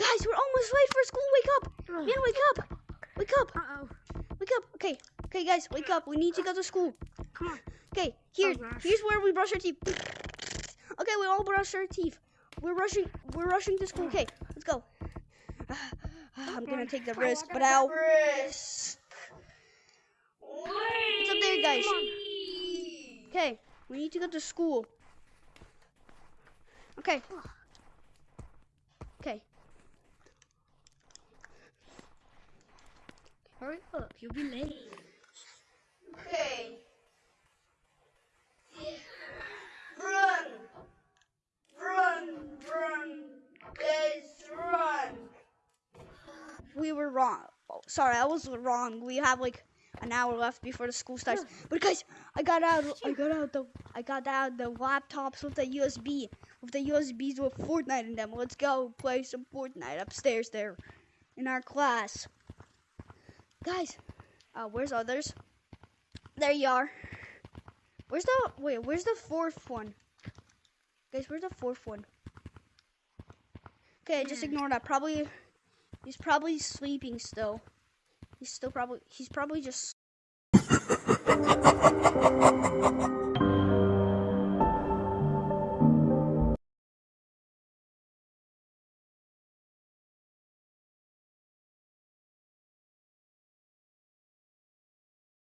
Guys, we're almost late for school. Wake up. Man, wake up. Wake up. Uh-oh. Wake up. Okay. Okay, guys, wake up. We need to go to school. Come on. Okay, here, Oh, here's where we brush our teeth. Okay, we all brush our teeth. We're rushing. We're rushing to school. Okay, let's go. I'm gonna take the risk, but I'll risk. What's up there, guys? Okay, we need to go to school. Okay. Okay. Hurry up. You'll be late. Okay. Run! Run! Run! Guys, run! We were wrong. Oh, sorry, I was wrong. We have like an hour left before the school starts. But guys, I got out. I got out the. I got out the laptops with the USB, with the USBs with Fortnite in them. Let's go play some Fortnite upstairs there, in our class. Guys, uh, where's others? There you are. Where's the wait? Where's the fourth one? Guys, where's the fourth one? Okay, just ignore that. Probably he's probably sleeping still. He's still probably he's probably just